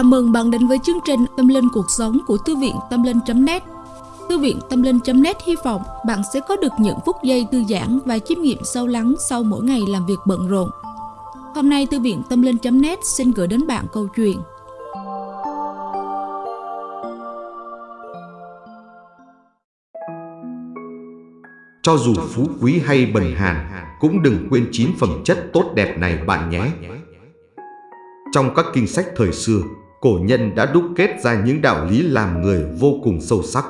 Chào mừng bạn đến với chương trình Tâm Linh Cuộc Sống của Thư viện Tâm Linh.net Thư viện Tâm Linh.net hy vọng bạn sẽ có được những phút giây thư giãn và chiêm nghiệm sâu lắng sau mỗi ngày làm việc bận rộn. Hôm nay Thư viện Tâm Linh.net xin gửi đến bạn câu chuyện Cho dù phú quý hay bần hàn, cũng đừng quên chín phẩm chất tốt đẹp này bạn nhé. Trong các kinh sách thời xưa, cổ nhân đã đúc kết ra những đạo lý làm người vô cùng sâu sắc.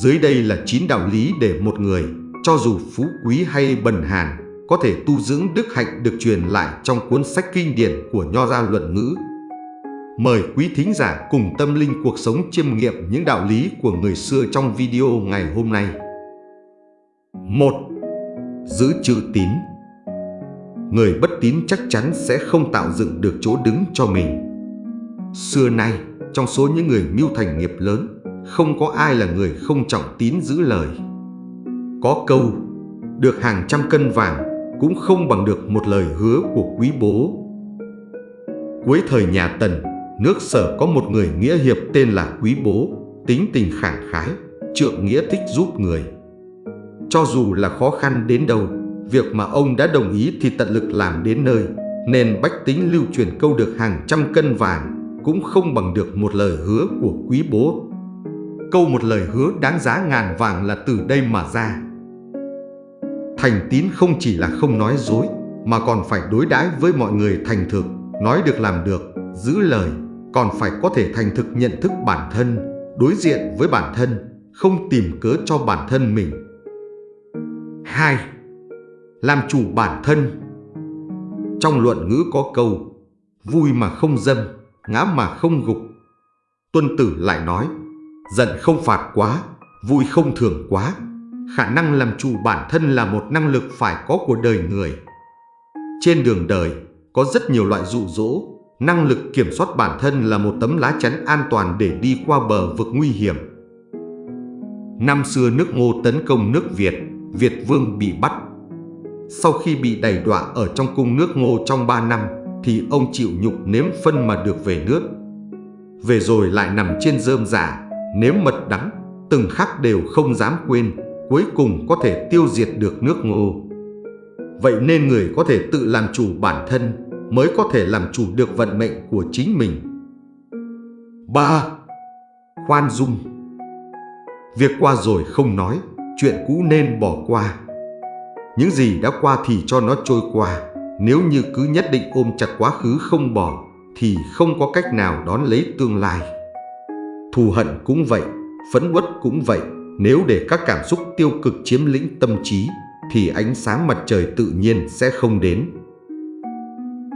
Dưới đây là 9 đạo lý để một người, cho dù phú quý hay bần hàn, có thể tu dưỡng đức hạnh được truyền lại trong cuốn sách kinh điển của Nho Gia Luận Ngữ. Mời quý thính giả cùng tâm linh cuộc sống chiêm nghiệm những đạo lý của người xưa trong video ngày hôm nay. 1. Giữ chữ tín Người bất tín chắc chắn sẽ không tạo dựng được chỗ đứng cho mình. Xưa nay, trong số những người mưu thành nghiệp lớn, không có ai là người không trọng tín giữ lời. Có câu, được hàng trăm cân vàng cũng không bằng được một lời hứa của quý bố. Cuối thời nhà Tần, nước sở có một người nghĩa hiệp tên là quý bố, tính tình khẳng khái, trượng nghĩa thích giúp người. Cho dù là khó khăn đến đâu, việc mà ông đã đồng ý thì tận lực làm đến nơi, nên bách tính lưu truyền câu được hàng trăm cân vàng cũng không bằng được một lời hứa của quý bố. Câu một lời hứa đáng giá ngàn vàng là từ đây mà ra. Thành tín không chỉ là không nói dối, mà còn phải đối đãi với mọi người thành thực, nói được làm được, giữ lời, còn phải có thể thành thực nhận thức bản thân, đối diện với bản thân, không tìm cớ cho bản thân mình 2. Làm chủ bản thân Trong luận ngữ có câu Vui mà không dâm, ngã mà không gục. Tuân tử lại nói Giận không phạt quá, vui không thường quá. Khả năng làm chủ bản thân là một năng lực phải có của đời người. Trên đường đời có rất nhiều loại dụ dỗ. Năng lực kiểm soát bản thân là một tấm lá chắn an toàn để đi qua bờ vực nguy hiểm. Năm xưa nước ngô tấn công nước Việt Việt Vương bị bắt. Sau khi bị đày đọa ở trong cung nước ngô trong 3 năm, thì ông chịu nhục nếm phân mà được về nước. Về rồi lại nằm trên rơm giả, nếm mật đắng, từng khắc đều không dám quên, cuối cùng có thể tiêu diệt được nước ngô. Vậy nên người có thể tự làm chủ bản thân mới có thể làm chủ được vận mệnh của chính mình. 3. Khoan dung Việc qua rồi không nói, chuyện cũ nên bỏ qua. Những gì đã qua thì cho nó trôi qua, nếu như cứ nhất định ôm chặt quá khứ không bỏ, thì không có cách nào đón lấy tương lai. Thù hận cũng vậy, phẫn uất cũng vậy, nếu để các cảm xúc tiêu cực chiếm lĩnh tâm trí, thì ánh sáng mặt trời tự nhiên sẽ không đến.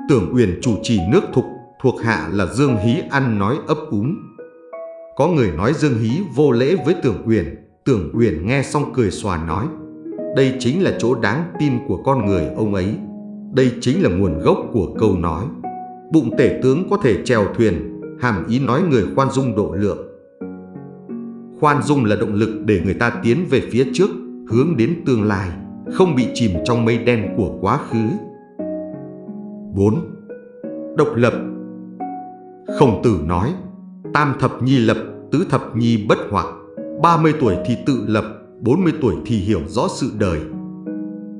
Tưởng Uyển chủ trì nước thục, thuộc hạ là Dương Hí ăn nói ấp úng. Có người nói Dương Hí vô lễ với Tưởng Uyển, Tưởng Uyển nghe xong cười xòa nói Đây chính là chỗ đáng tin của con người ông ấy đây chính là nguồn gốc của câu nói Bụng tể tướng có thể chèo thuyền Hàm ý nói người khoan dung độ lượng Khoan dung là động lực để người ta tiến về phía trước Hướng đến tương lai Không bị chìm trong mây đen của quá khứ 4. Độc lập Khổng tử nói Tam thập nhi lập, tứ thập nhi bất hoặc 30 tuổi thì tự lập, 40 tuổi thì hiểu rõ sự đời.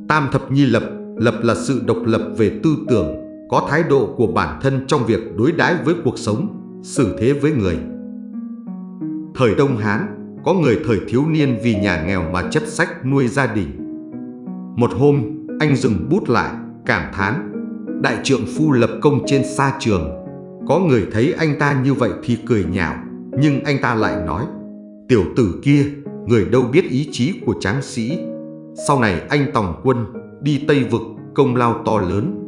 Tam thập nhi lập, lập là sự độc lập về tư tưởng, có thái độ của bản thân trong việc đối đãi với cuộc sống, xử thế với người. Thời Đông Hán, có người thời thiếu niên vì nhà nghèo mà chấp sách nuôi gia đình. Một hôm, anh dừng bút lại, cảm thán, đại trượng phu lập công trên xa trường. Có người thấy anh ta như vậy thì cười nhạo, nhưng anh ta lại nói, Tiểu tử kia, người đâu biết ý chí của tráng sĩ. Sau này anh tòng quân, đi Tây Vực, công lao to lớn.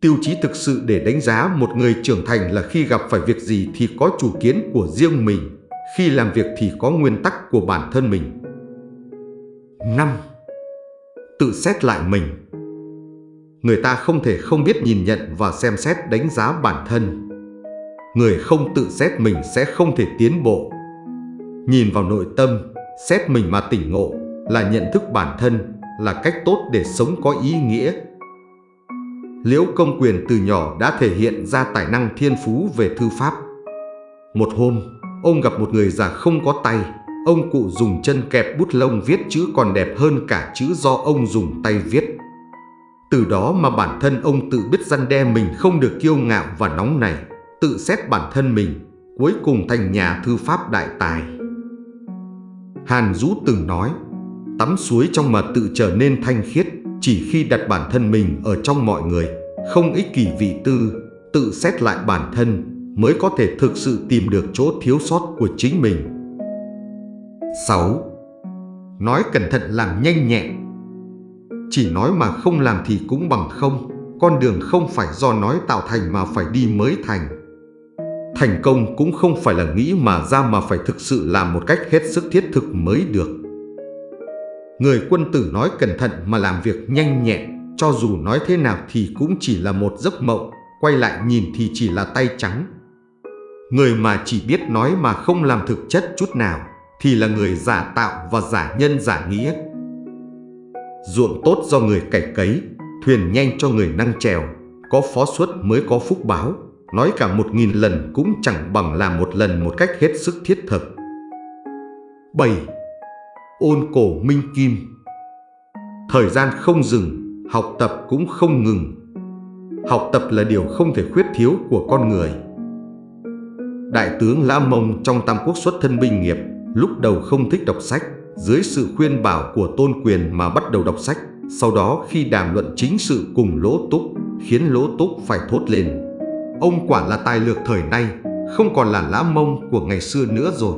Tiêu chí thực sự để đánh giá một người trưởng thành là khi gặp phải việc gì thì có chủ kiến của riêng mình, khi làm việc thì có nguyên tắc của bản thân mình. 5. Tự xét lại mình Người ta không thể không biết nhìn nhận và xem xét đánh giá bản thân. Người không tự xét mình sẽ không thể tiến bộ Nhìn vào nội tâm, xét mình mà tỉnh ngộ là nhận thức bản thân, là cách tốt để sống có ý nghĩa. Liễu Công Quyền từ nhỏ đã thể hiện ra tài năng thiên phú về thư pháp. Một hôm, ông gặp một người già không có tay, ông cụ dùng chân kẹp bút lông viết chữ còn đẹp hơn cả chữ do ông dùng tay viết. Từ đó mà bản thân ông tự biết răn đe mình không được kiêu ngạo và nóng nảy, tự xét bản thân mình, cuối cùng thành nhà thư pháp đại tài. Hàn Dũ từng nói, tắm suối trong mà tự trở nên thanh khiết chỉ khi đặt bản thân mình ở trong mọi người, không ích kỷ vị tư, tự xét lại bản thân mới có thể thực sự tìm được chỗ thiếu sót của chính mình. 6. Nói cẩn thận làm nhanh nhẹn Chỉ nói mà không làm thì cũng bằng không, con đường không phải do nói tạo thành mà phải đi mới thành. Thành công cũng không phải là nghĩ mà ra mà phải thực sự làm một cách hết sức thiết thực mới được. Người quân tử nói cẩn thận mà làm việc nhanh nhẹn, cho dù nói thế nào thì cũng chỉ là một giấc mộng, quay lại nhìn thì chỉ là tay trắng. Người mà chỉ biết nói mà không làm thực chất chút nào, thì là người giả tạo và giả nhân giả nghĩa. Ruộng tốt do người cày cấy, thuyền nhanh cho người năng trèo, có phó suất mới có phúc báo, nói cả một nghìn lần cũng chẳng bằng làm một lần một cách hết sức thiết thực. 7 ôn cổ minh kim. Thời gian không dừng, học tập cũng không ngừng. Học tập là điều không thể khuyết thiếu của con người. Đại tướng Lã Mông trong Tam Quốc xuất thân binh nghiệp, lúc đầu không thích đọc sách, dưới sự khuyên bảo của tôn quyền mà bắt đầu đọc sách. Sau đó khi đàm luận chính sự cùng Lỗ Túc, khiến Lỗ Túc phải thốt lên. Ông quả là tài lược thời nay, không còn là Lã Mông của ngày xưa nữa rồi.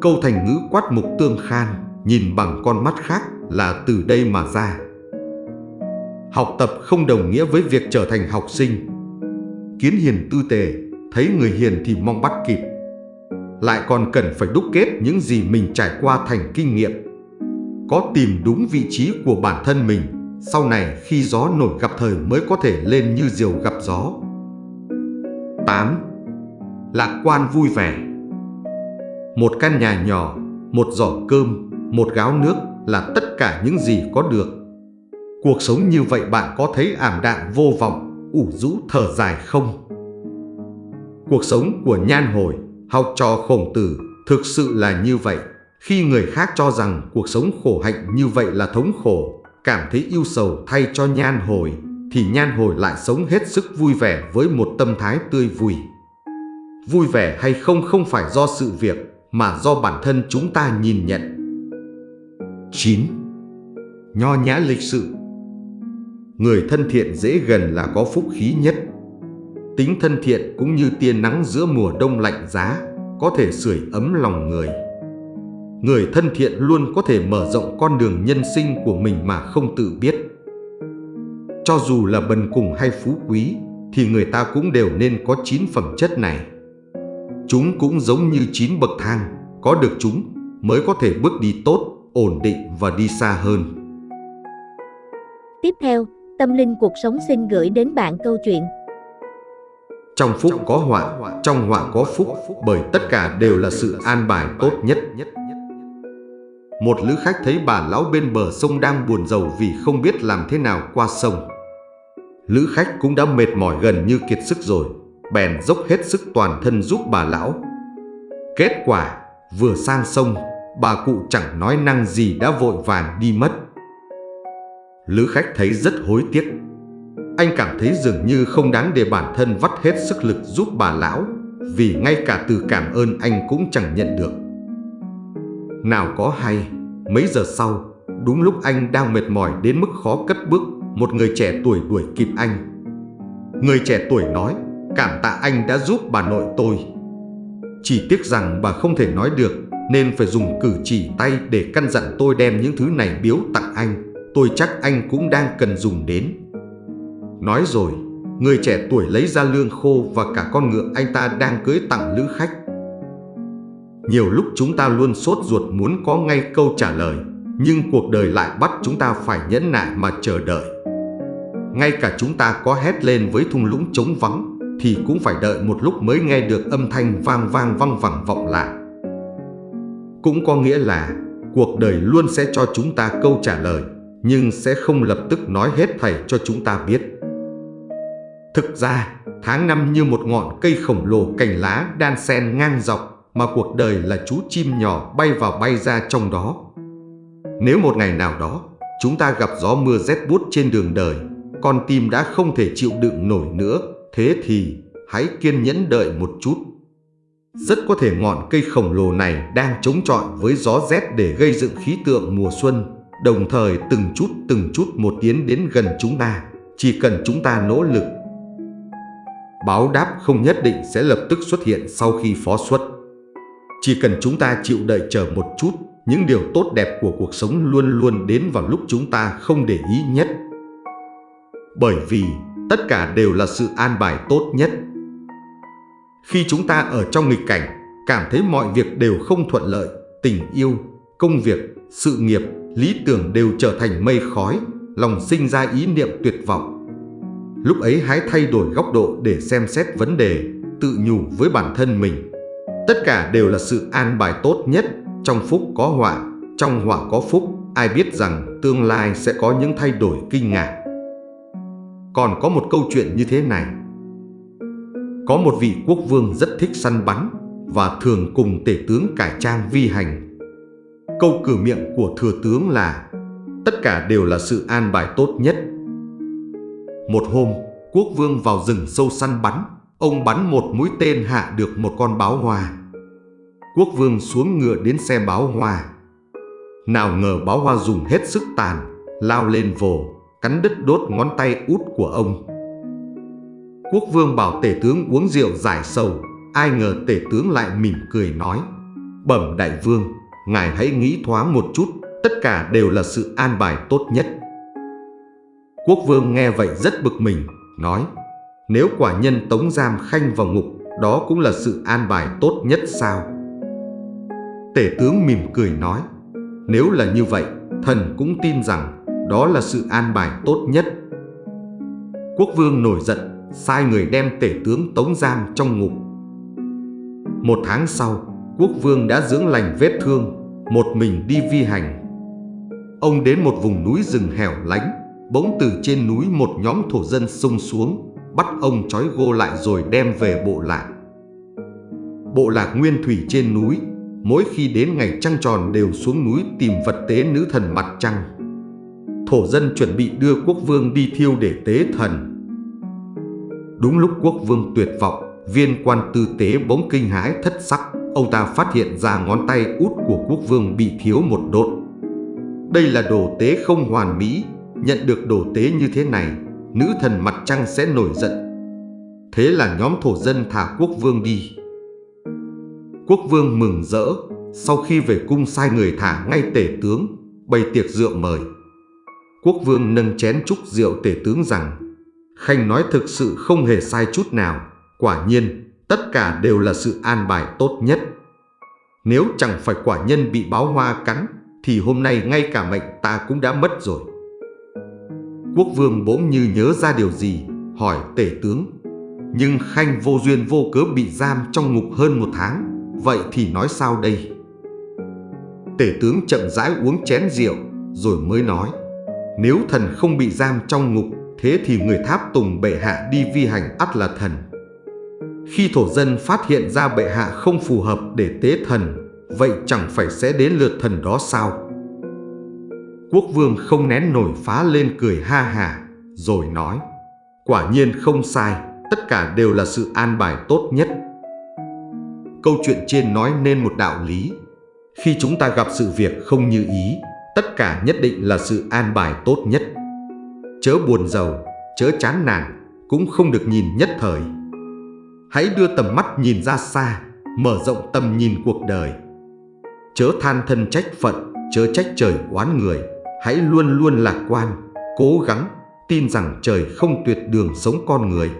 Câu thành ngữ quát mục tương khan nhìn bằng con mắt khác là từ đây mà ra. Học tập không đồng nghĩa với việc trở thành học sinh. Kiến hiền tư tề, thấy người hiền thì mong bắt kịp. Lại còn cần phải đúc kết những gì mình trải qua thành kinh nghiệm. Có tìm đúng vị trí của bản thân mình, sau này khi gió nổi gặp thời mới có thể lên như diều gặp gió. 8. Lạc quan vui vẻ Một căn nhà nhỏ, một giỏ cơm, một gáo nước là tất cả những gì có được. Cuộc sống như vậy bạn có thấy ảm đạm vô vọng, ủ rũ thở dài không? Cuộc sống của nhan hồi, học trò khổng tử thực sự là như vậy. Khi người khác cho rằng cuộc sống khổ hạnh như vậy là thống khổ, cảm thấy yêu sầu thay cho nhan hồi, thì nhan hồi lại sống hết sức vui vẻ với một tâm thái tươi vui. Vui vẻ hay không không phải do sự việc, mà do bản thân chúng ta nhìn nhận. 9. Nho nhã lịch sự Người thân thiện dễ gần là có phúc khí nhất. Tính thân thiện cũng như tia nắng giữa mùa đông lạnh giá, có thể sưởi ấm lòng người. Người thân thiện luôn có thể mở rộng con đường nhân sinh của mình mà không tự biết. Cho dù là bần cùng hay phú quý, thì người ta cũng đều nên có chín phẩm chất này. Chúng cũng giống như chín bậc thang, có được chúng mới có thể bước đi tốt ổn định và đi xa hơn. Tiếp theo, Tâm Linh Cuộc Sống xin gửi đến bạn câu chuyện Trong phúc có họa, trong họa có phúc, bởi tất cả đều là sự an bài tốt nhất. Một lữ khách thấy bà lão bên bờ sông đang buồn rầu vì không biết làm thế nào qua sông. Lữ khách cũng đã mệt mỏi gần như kiệt sức rồi, bèn dốc hết sức toàn thân giúp bà lão. Kết quả, vừa sang sông, bà cụ chẳng nói năng gì đã vội vàng đi mất. Lữ khách thấy rất hối tiếc. Anh cảm thấy dường như không đáng để bản thân vắt hết sức lực giúp bà lão, vì ngay cả từ cảm ơn anh cũng chẳng nhận được. Nào có hay, mấy giờ sau, đúng lúc anh đang mệt mỏi đến mức khó cất bước, một người trẻ tuổi đuổi kịp anh. Người trẻ tuổi nói, cảm tạ anh đã giúp bà nội tôi. Chỉ tiếc rằng bà không thể nói được nên phải dùng cử chỉ tay để căn dặn tôi đem những thứ này biếu tặng anh. Tôi chắc anh cũng đang cần dùng đến. Nói rồi, người trẻ tuổi lấy ra lương khô và cả con ngựa anh ta đang cưới tặng lữ khách. Nhiều lúc chúng ta luôn sốt ruột muốn có ngay câu trả lời, nhưng cuộc đời lại bắt chúng ta phải nhẫn nại mà chờ đợi. Ngay cả chúng ta có hét lên với thung lũng trống vắng, thì cũng phải đợi một lúc mới nghe được âm thanh vang vang văng vẳng vọng lại. Cũng có nghĩa là cuộc đời luôn sẽ cho chúng ta câu trả lời, nhưng sẽ không lập tức nói hết thầy cho chúng ta biết. Thực ra, tháng năm như một ngọn cây khổng lồ cành lá đan sen ngang dọc mà cuộc đời là chú chim nhỏ bay vào bay ra trong đó. Nếu một ngày nào đó chúng ta gặp gió mưa rét buốt trên đường đời, con tim đã không thể chịu đựng nổi nữa, thế thì hãy kiên nhẫn đợi một chút. Rất có thể ngọn cây khổng lồ này đang chống chọi với gió rét để gây dựng khí tượng mùa xuân, đồng thời từng chút từng chút một tiến đến gần chúng ta, chỉ cần chúng ta nỗ lực. Báo đáp không nhất định sẽ lập tức xuất hiện sau khi phó xuất. Chỉ cần chúng ta chịu đợi chờ một chút, những điều tốt đẹp của cuộc sống luôn luôn đến vào lúc chúng ta không để ý nhất. Bởi vì tất cả đều là sự an bài tốt nhất. Khi chúng ta ở trong nghịch cảnh, cảm thấy mọi việc đều không thuận lợi, tình yêu, công việc, sự nghiệp, lý tưởng đều trở thành mây khói, lòng sinh ra ý niệm tuyệt vọng. Lúc ấy hãy thay đổi góc độ để xem xét vấn đề, tự nhủ với bản thân mình. Tất cả đều là sự an bài tốt nhất, trong phúc có họa, trong họa có phúc, ai biết rằng tương lai sẽ có những thay đổi kinh ngạc. Còn có một câu chuyện như thế này. Có một vị quốc vương rất thích săn bắn và thường cùng tể tướng cải trang vi hành. Câu cử miệng của thừa tướng là tất cả đều là sự an bài tốt nhất. Một hôm, quốc vương vào rừng sâu săn bắn, ông bắn một mũi tên hạ được một con báo hoa. Quốc vương xuống ngựa đến xe báo hoa. Nào ngờ báo hoa dùng hết sức tàn, lao lên vồ, cắn đứt đốt ngón tay út của ông. Quốc vương bảo tể tướng uống rượu giải sầu, ai ngờ tể tướng lại mỉm cười nói, bẩm đại vương, ngài hãy nghĩ thoáng một chút, tất cả đều là sự an bài tốt nhất. Quốc vương nghe vậy rất bực mình, nói, nếu quả nhân tống giam khanh vào ngục, đó cũng là sự an bài tốt nhất sao? Tể tướng mỉm cười nói, nếu là như vậy, thần cũng tin rằng đó là sự an bài tốt nhất. Quốc vương nổi giận, sai người đem tể tướng tống giam trong ngục. Một tháng sau, quốc vương đã dưỡng lành vết thương, một mình đi vi hành. Ông đến một vùng núi rừng hẻo lánh, bỗng từ trên núi một nhóm thổ dân xông xuống, bắt ông trói gô lại rồi đem về bộ lạc. Bộ lạc nguyên thủy trên núi, mỗi khi đến ngày trăng tròn đều xuống núi tìm vật tế nữ thần mặt trăng. Thổ dân chuẩn bị đưa quốc vương đi thiêu để tế thần. Đúng lúc quốc vương tuyệt vọng, viên quan tư tế bỗng kinh hãi thất sắc, ông ta phát hiện ra ngón tay út của quốc vương bị thiếu một đốt. Đây là đồ tế không hoàn mỹ, nhận được đồ tế như thế này, nữ thần mặt trăng sẽ nổi giận. Thế là nhóm thổ dân thả quốc vương đi. Quốc vương mừng rỡ, sau khi về cung sai người thả ngay tể tướng, bày tiệc rượu mời. Quốc vương nâng chén chúc rượu tể tướng rằng Khanh nói thực sự không hề sai chút nào, quả nhiên tất cả đều là sự an bài tốt nhất. Nếu chẳng phải quả nhân bị báo hoa cắn, thì hôm nay ngay cả mệnh ta cũng đã mất rồi. Quốc vương bỗng như nhớ ra điều gì, hỏi tể tướng. Nhưng Khanh vô duyên vô cớ bị giam trong ngục hơn một tháng, vậy thì nói sao đây? Tể tướng chậm rãi uống chén rượu, rồi mới nói. Nếu thần không bị giam trong ngục, thế thì người tháp tùng bệ hạ đi vi hành ắt là thần. Khi thổ dân phát hiện ra bệ hạ không phù hợp để tế thần, vậy chẳng phải sẽ đến lượt thần đó sao? Quốc vương không nén nổi phá lên cười ha hà, rồi nói, quả nhiên không sai, tất cả đều là sự an bài tốt nhất. Câu chuyện trên nói nên một đạo lý. Khi chúng ta gặp sự việc không như ý, tất cả nhất định là sự an bài tốt nhất. Chớ buồn giàu, chớ chán nản, cũng không được nhìn nhất thời. Hãy đưa tầm mắt nhìn ra xa, mở rộng tầm nhìn cuộc đời. Chớ than thân trách phận, chớ trách trời oán người, hãy luôn luôn lạc quan, cố gắng, tin rằng trời không tuyệt đường sống con người.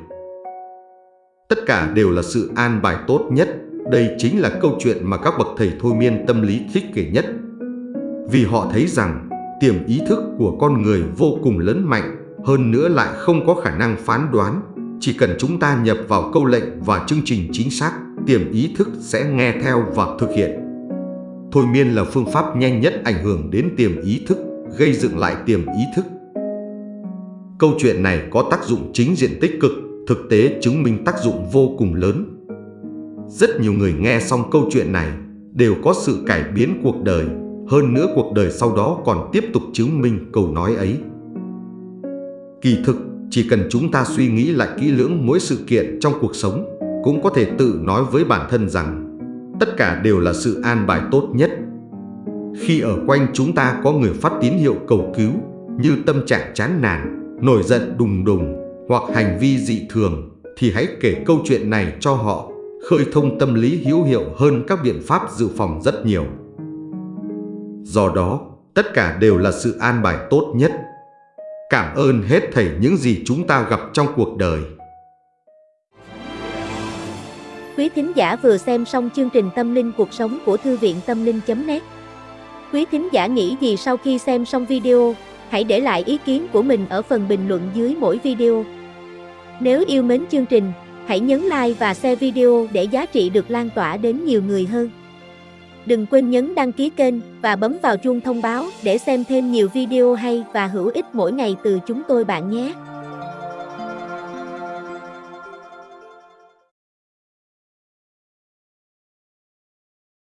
Tất cả đều là sự an bài tốt nhất, đây chính là câu chuyện mà các bậc thầy thôi miên tâm lý thích kể nhất vì họ thấy rằng tiềm ý thức của con người vô cùng lớn mạnh, hơn nữa lại không có khả năng phán đoán. Chỉ cần chúng ta nhập vào câu lệnh và chương trình chính xác, tiềm ý thức sẽ nghe theo và thực hiện. Thôi miên là phương pháp nhanh nhất ảnh hưởng đến tiềm ý thức, gây dựng lại tiềm ý thức. Câu chuyện này có tác dụng chính diện tích cực, thực tế chứng minh tác dụng vô cùng lớn. Rất nhiều người nghe xong câu chuyện này đều có sự cải biến cuộc đời, hơn nữa cuộc đời sau đó còn tiếp tục chứng minh câu nói ấy. Kỳ thực, chỉ cần chúng ta suy nghĩ lại kỹ lưỡng mỗi sự kiện trong cuộc sống, cũng có thể tự nói với bản thân rằng tất cả đều là sự an bài tốt nhất. Khi ở quanh chúng ta có người phát tín hiệu cầu cứu như tâm trạng chán nản, nổi giận đùng đùng hoặc hành vi dị thường thì hãy kể câu chuyện này cho họ, khơi thông tâm lý hữu hiệu hơn các biện pháp dự phòng rất nhiều. Do đó, tất cả đều là sự an bài tốt nhất. Cảm ơn hết thảy những gì chúng ta gặp trong cuộc đời. Quý thính giả vừa xem xong chương trình Tâm linh cuộc sống của Thư viện Tâm linh.net Quý thính giả nghĩ gì sau khi xem xong video, hãy để lại ý kiến của mình ở phần bình luận dưới mỗi video. Nếu yêu mến chương trình, hãy nhấn like và share video để giá trị được lan tỏa đến nhiều người hơn. Đừng quên nhấn đăng ký kênh và bấm vào chuông thông báo để xem thêm nhiều video hay và hữu ích mỗi ngày từ chúng tôi bạn nhé.